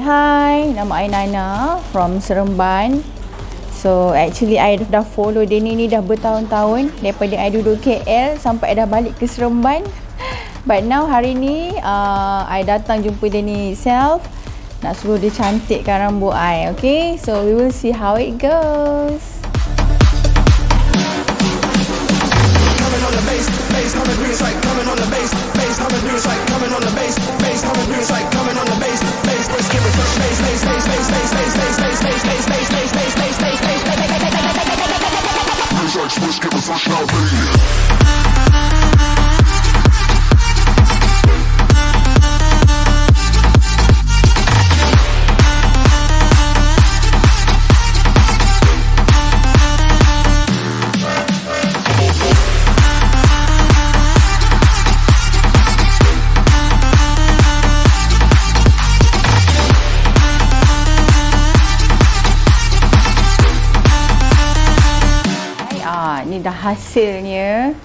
hi. Nama I Nana from Seremban. So actually I dah follow Denny ni dah bertahun-tahun daripada I duduk KL sampai I dah balik ke Seremban. But now hari ni uh, I datang jumpa Denny itself nak suruh dia cantikkan rambut I. Okay, so we will see how it goes. Ni dah hasilnya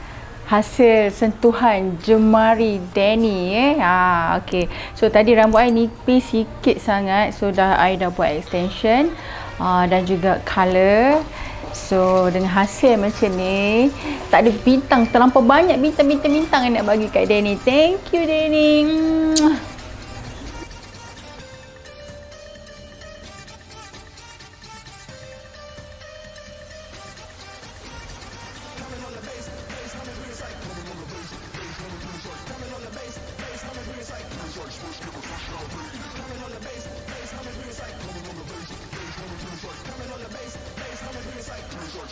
hasil sentuhan jemari Danny eh. Ha okey. So tadi rambut I nipis sikit sangat. So dah I dah buat extension uh, dan juga color. So dengan hasil macam ni tak ada bintang terlampau banyak bintang-bintang nak bagi kat Danny. Thank you Danny.